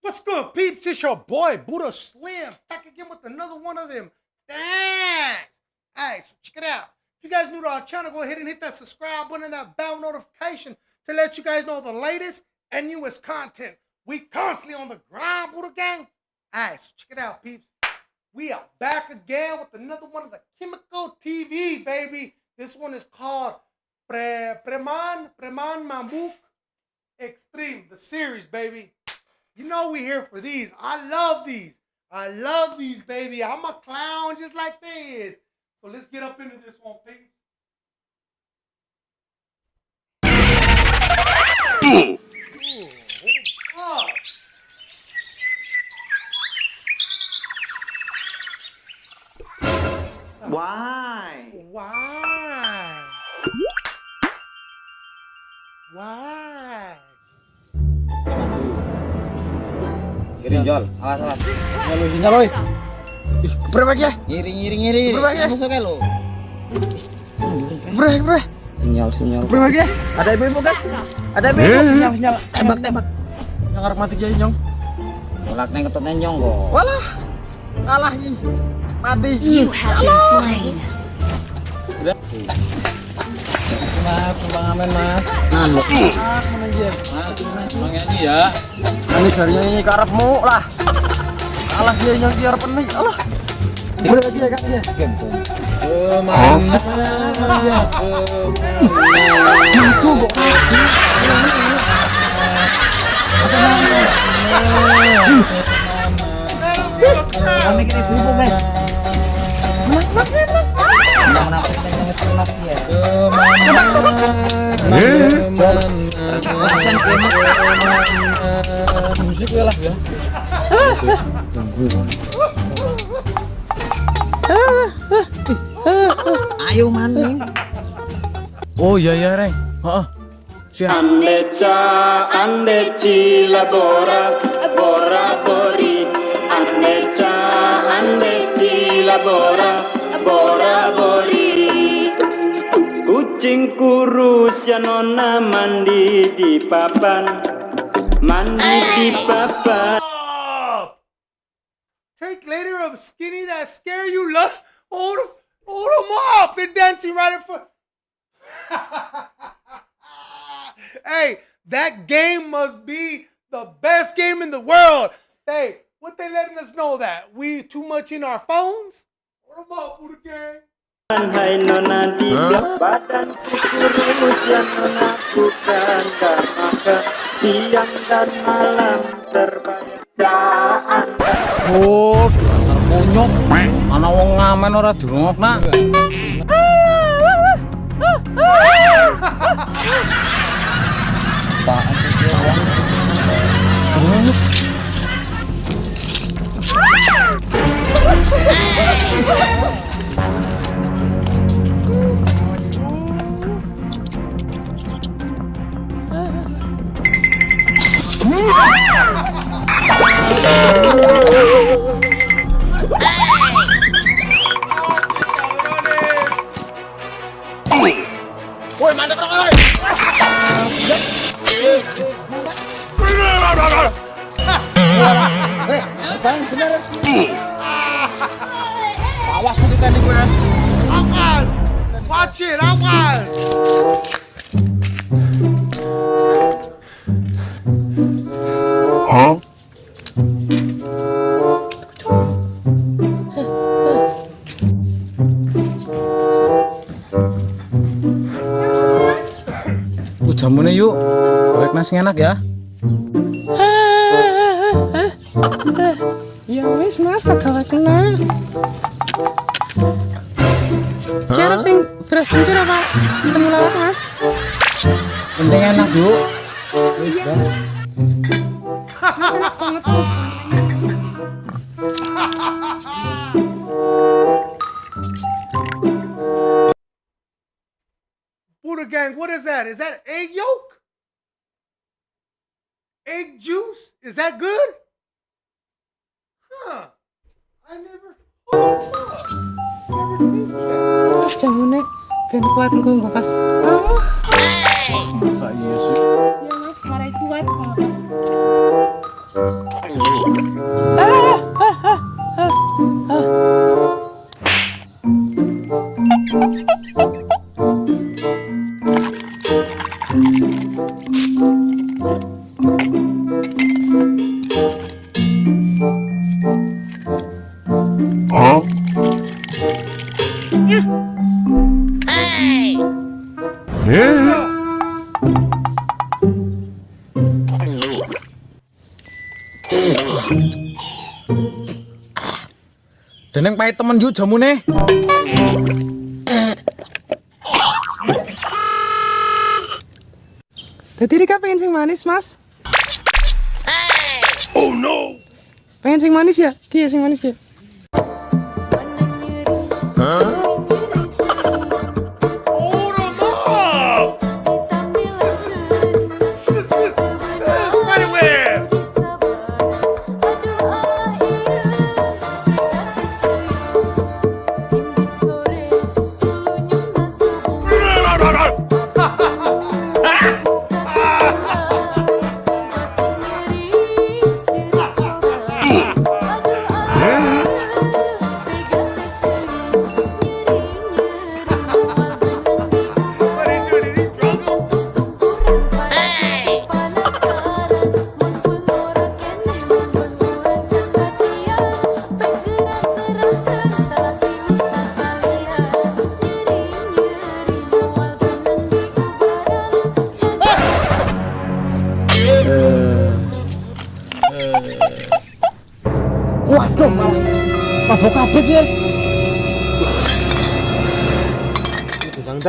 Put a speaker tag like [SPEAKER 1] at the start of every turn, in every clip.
[SPEAKER 1] What's good, peeps? It's your boy Buddha Slim back again with another one of them. Thanks. Alright, so check it out. If you guys new to our channel, go ahead and hit that subscribe button and that bell notification to let you guys know the latest and newest content. We constantly on the grind, Buddha Gang. Alright, so check it out, peeps. We are back again with another one of the Chemical TV, baby. This one is called Pre Preman Preman Mamuk Extreme, the series, baby. You know we here for these. I love these. I love these, baby. I'm a clown just like they is. So let's get up into this one, peeps.
[SPEAKER 2] Why?
[SPEAKER 1] Why? Why?
[SPEAKER 3] Ginjal, awas awas.
[SPEAKER 4] Halo sinyal oi. Ih, keprek ya?
[SPEAKER 3] Ngiring ngiring ngiring.
[SPEAKER 4] Berapa ya?
[SPEAKER 3] Musuh kayak lo.
[SPEAKER 4] Keprek, keprek.
[SPEAKER 3] Sinyal sinyal.
[SPEAKER 4] Keprek ya? Ada ibu-ibu guys. Ada ibu-ibu. Sinyal, sinyal.
[SPEAKER 3] Tembak tembak.
[SPEAKER 4] Yang arep mati jadi nyong.
[SPEAKER 3] Tolak neng ketut nenyong kok.
[SPEAKER 4] Walah. Kalah ih. Mati.
[SPEAKER 5] You have been slain.
[SPEAKER 3] Mas, bang Amen mas. Mas, bang ini ya.
[SPEAKER 4] Ini jarinya ini karepmu lah. Kalah dia yang dia arep nih. Allah. Boleh lagi ya kan ya.
[SPEAKER 3] Ke mana
[SPEAKER 4] Itu kok.
[SPEAKER 3] Kami kira ibu guys. Musik ya. Ayo maning.
[SPEAKER 4] Oh iya iya Reng.
[SPEAKER 6] Andeca, andeci bora bori. Kucing kurus ya nona mandi di papan, mandi di papan.
[SPEAKER 1] Take later of skinny that scare you. Look, hold them, hold them up. They're dancing right in front. hey, that game must be the best game in the world. Hey, what they letting us know that we too much in our phones? Hold them up, Buddha Gang.
[SPEAKER 6] Hai nona di badan kurus ya nona bukan maka siang dan malam terbayang
[SPEAKER 4] Oh, dasar konyol. Ana wong ngamen ora dirungokna. Apaan sih wong?
[SPEAKER 3] Bang bener.
[SPEAKER 4] Awas tadi gue.
[SPEAKER 1] Awas! Watch it, awas!
[SPEAKER 4] Ku jamune yuk. Kowe nasi enak. Ya penting enak
[SPEAKER 7] bu
[SPEAKER 1] Buddha gang, what is that? Is that egg yolk? Egg juice? Is that good? Huh. I never...
[SPEAKER 7] Oh,
[SPEAKER 3] never tasted
[SPEAKER 7] that. Jamunya, ben. Ah. Masa
[SPEAKER 3] Deneng pahit temen yuk jamune.
[SPEAKER 7] Dadi Rika pengen sing manis, Mas. Oh no. Pengen sing manis ya? Iya, sing manis ya.
[SPEAKER 8] Hold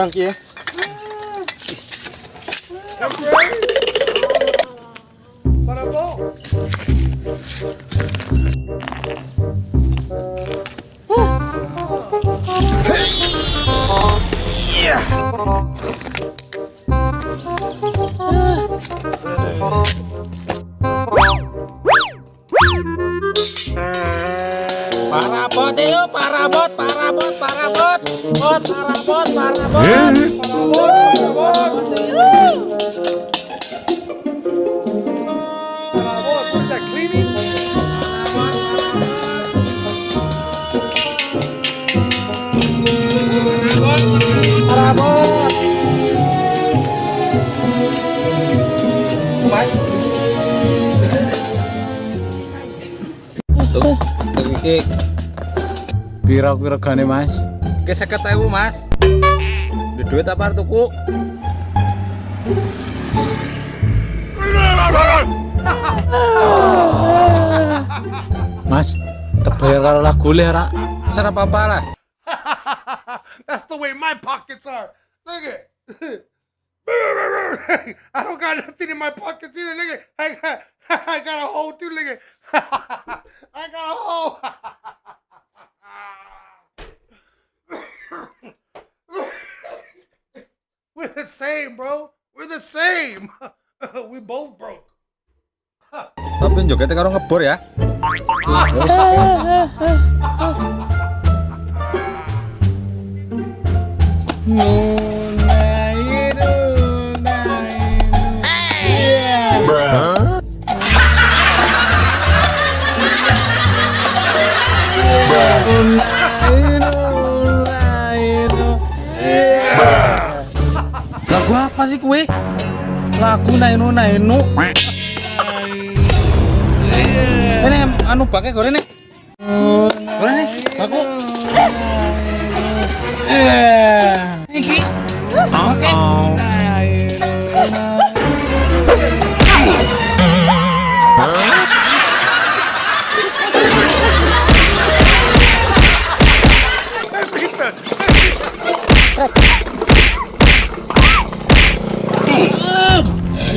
[SPEAKER 4] Ki ya. Parabot yuk, parabot, parabot, parabot. Bot, parabot, parabot.
[SPEAKER 8] Para go. What is that, cleaning?
[SPEAKER 3] Iki pira kuwi regane, Mas?
[SPEAKER 4] Ke 50.000, Mas. Duit duit apa tuku?
[SPEAKER 3] Mas, terbayar karo lagu le ra.
[SPEAKER 4] Serap apa-apa lah.
[SPEAKER 8] That's the way my pockets are. Look at. I don't got nothing in my pockets either. Look at. I got, I got a hole too. Look at. I got a hole. We're the same, bro. We're the same. we both broke.
[SPEAKER 4] Tapi jogetnya karo ngebor ya. Lagu apa sih kue? Lagu nainu nainu. Ini anu pakai goreng nih. Goreng nih. Aku.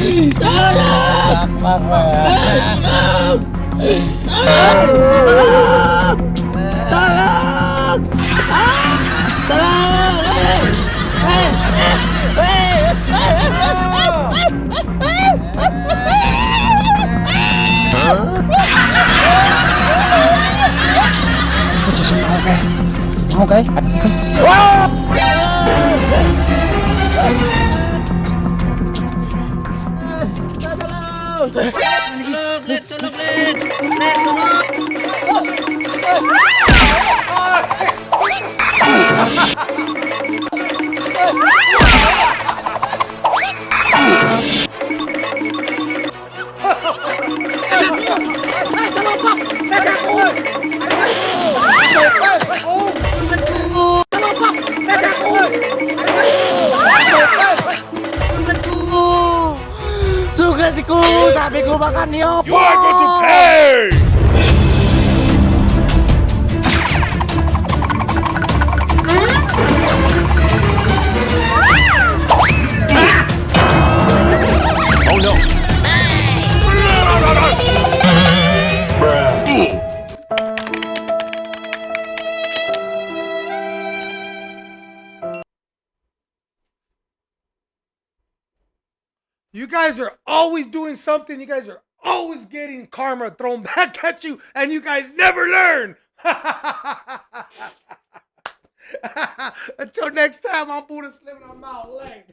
[SPEAKER 4] Sama Tolong
[SPEAKER 3] Tolong Tolong
[SPEAKER 4] Tolong
[SPEAKER 3] Hei Hei Macam semau ke? Semau ke? Wow! Ha ha
[SPEAKER 1] ha!
[SPEAKER 4] Sapi ku makan nih
[SPEAKER 2] You are going to pay! Oh no!
[SPEAKER 1] You guys are always doing something. You guys are always getting karma thrown back at you, and you guys never learn. Until next time, I'm Buddha Slim and I'm out late.